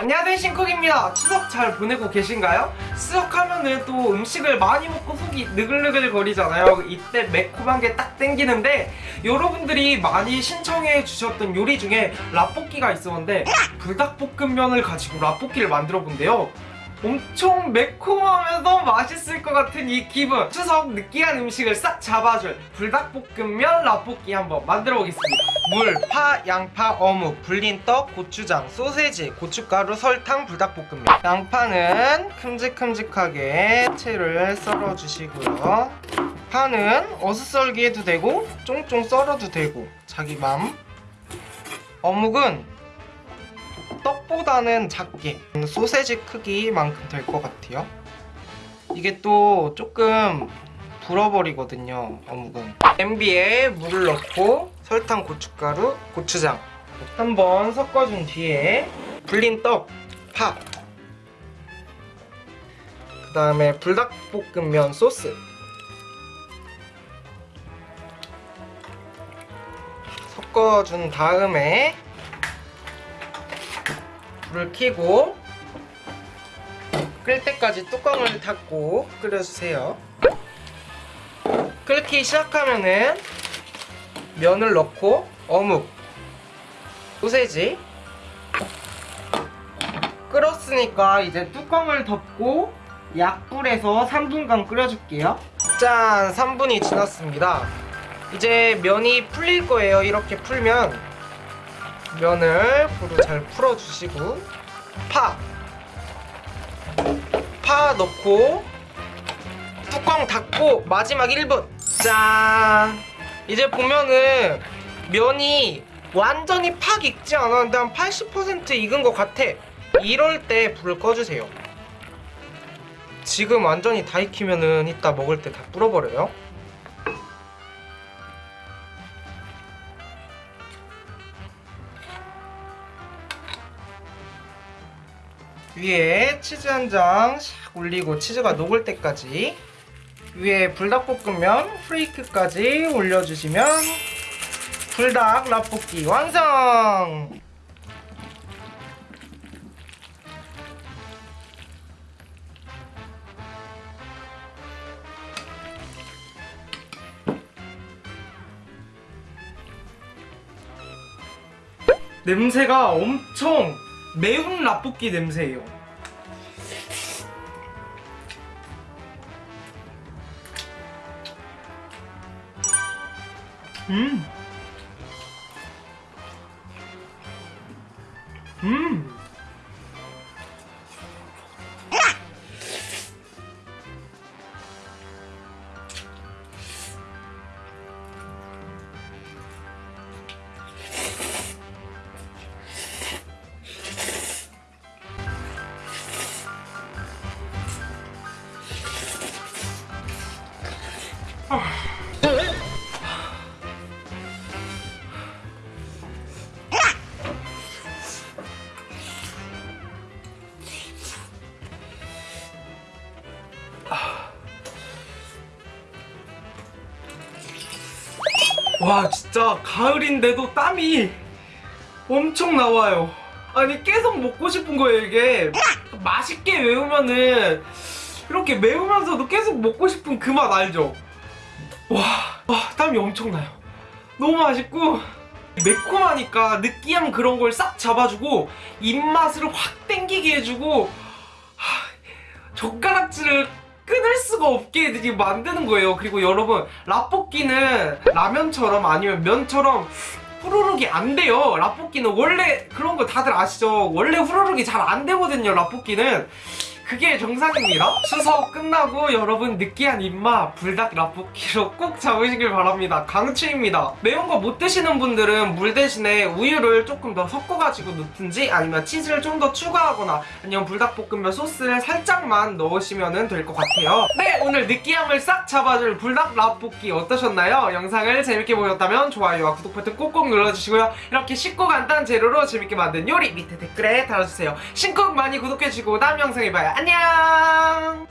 안녕하세요 신쿡입니다. 추석 잘 보내고 계신가요? 추석하면은 또 음식을 많이 먹고 속이 느글느글 거리잖아요. 이때 매콤한 게 딱 땡기는데 여러분들이 많이 신청해 주셨던 요리 중에 라볶이가 있었는데 불닭볶음면을 가지고 라볶이를 만들어 본대요 엄청 매콤하면서 맛있을 것 같은 이 기분. 추석 느끼한 음식을 싹 잡아줄 불닭볶음면 라볶이 한번 만들어 보겠습니다. 물, 파, 양파, 어묵, 불린 떡, 고추장, 소세지, 고춧가루, 설탕, 불닭볶음면. 양파는 큼직큼직하게 채를 썰어주시고요. 파는 어슷썰기 해도 되고 쫑쫑 썰어도 되고 자기 맘. 어묵은 떡보다는 작게. 소세지 크기만큼 될 것 같아요. 이게 또 조금 불어버리거든요 어묵은. 냄비에 물을 넣고 설탕, 고춧가루, 고추장. 한번 섞어준 뒤에 불린 떡, 파. 그 다음에 불닭볶음면 소스. 섞어준 다음에 불을 켜고 끓을 때까지 뚜껑을 닫고 끓여주세요. 끓기 시작하면은 면을 넣고 어묵 소세지 끓었으니까 이제 뚜껑을 덮고 약불에서 3분간 끓여줄게요. 짠! 3분이 지났습니다. 이제 면이 풀릴 거예요. 이렇게 풀면 면을 불을 잘 풀어주시고 파! 파 넣고 뚜껑 닫고 마지막 1분 짠! 이제 보면은 면이 완전히 팍 익지 않았는데 한 80% 익은 것 같아 이럴 때 불을 꺼주세요 지금 완전히 다 익히면은 이따 먹을 때 다 불어버려요 위에 치즈 한 장 샥 올리고 치즈가 녹을 때까지 위에 불닭볶음면 프레이크까지 올려주시면 불닭 라볶이 완성! 냄새가 엄청 매운 라볶이 냄새예요. 음. 음. 와 진짜 가을인데도 땀이 엄청 나와요. 아니 계속 먹고 싶은 거예요 이게. 맛있게 매우면은 이렇게 매우면서도 계속 먹고 싶은 그 맛 알죠? 와, 와 땀이 엄청나요. 너무 맛있고 매콤하니까 느끼한 그런 걸 싹 잡아주고 입맛을 확 땡기게 해주고 하, 젓가락질을 끊을 수가 없게 이제 만드는 거예요. 그리고 여러분 라볶이는 라면처럼 아니면 면처럼 후루룩이 안 돼요. 라볶이는 원래 그런 거 다들 아시죠? 원래 후루룩이 잘 안 되거든요 라볶이는 그게 정상입니다. 추석 끝나고 여러분 느끼한 입맛 불닭 라볶이로 꼭 잡으시길 바랍니다. 강추입니다. 매운 거 못 드시는 분들은 물 대신에 우유를 조금 더 섞어가지고 넣든지 아니면 치즈를 좀 더 추가하거나 아니면 불닭볶음면 소스를 살짝만 넣으시면 될 것 같아요. 네 오늘 느끼함을 싹 잡아줄 불닭 라볶이 어떠셨나요? 영상을 재밌게 보셨다면 좋아요와 구독 버튼 꼭꼭 눌러주시고요. 이렇게 쉽고 간단한 재료로 재밌게 만든 요리 밑에 댓글에 달아주세요. 신쿡 많이 구독해주시고 다음 영상에 봐요 안녕